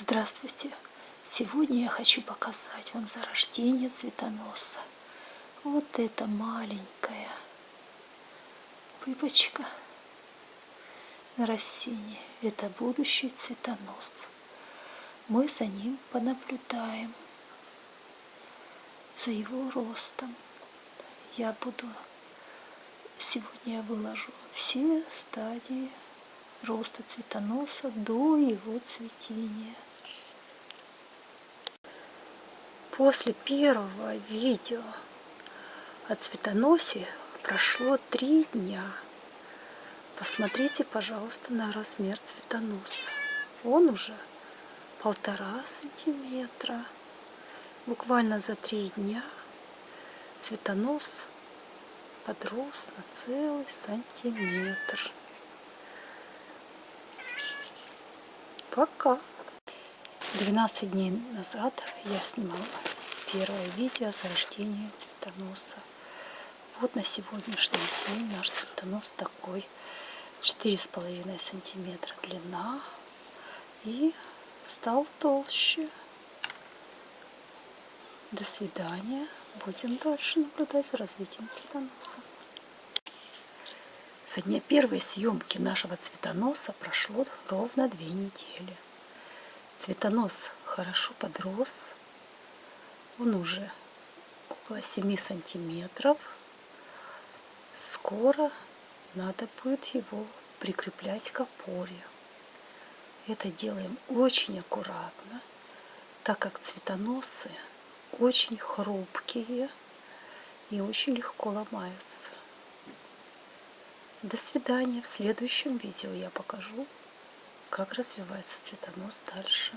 Здравствуйте! Сегодня я хочу показать вам зарождение цветоноса. Вот эта маленькая пыпочка на растении. Это будущий цветонос. Мы за ним понаблюдаем, за его ростом. Я буду сегодня я выложу все стадии роста цветоноса до его цветения. После первого видео о цветоносе прошло три дня. Посмотрите, пожалуйста, на размер цветоноса. Он уже полтора сантиметра. Буквально за три дня цветонос подрос на целый сантиметр. Пока! 12 дней назад я снимала первое видео о зарождении цветоноса. Вот на сегодняшний день наш цветонос такой. 4,5 сантиметра длина и стал толще. До свидания. Будем дальше наблюдать за развитием цветоноса. Со дня первой съемки нашего цветоноса прошло ровно две недели. Цветонос хорошо подрос. Он уже около 7 сантиметров. Скоро надо будет его прикреплять к опоре. Это делаем очень аккуратно, так как цветоносы очень хрупкие и очень легко ломаются. До свидания. В следующем видео я покажу, как развивается цветонос дальше.